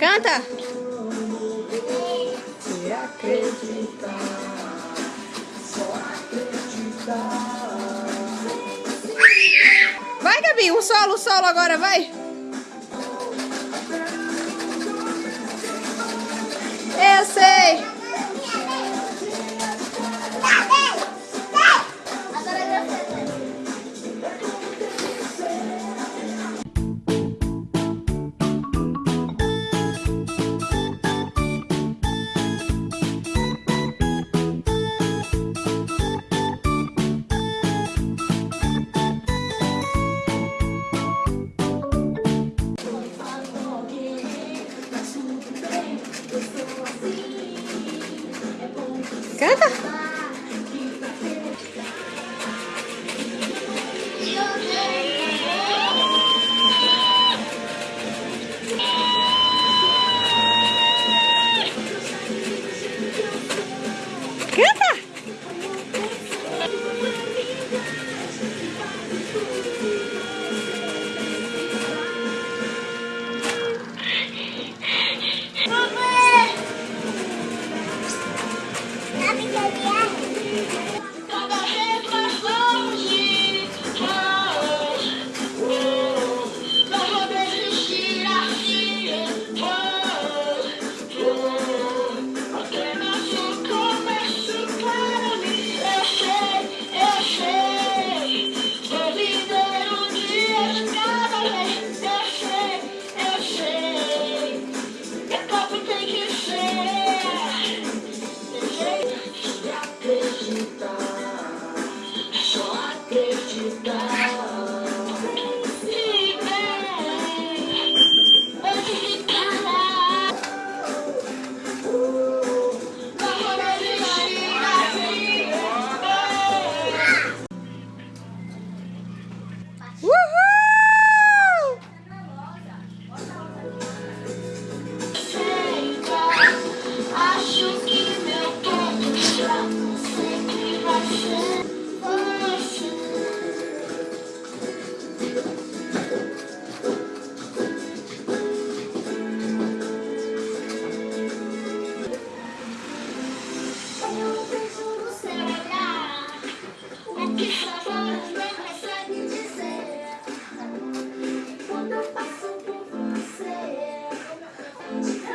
Canta! Acreditar, só acreditar. Vai, Gabi, o solo, o solo agora, vai! Good.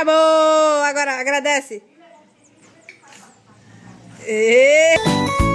Acabou! Agora agradece. E...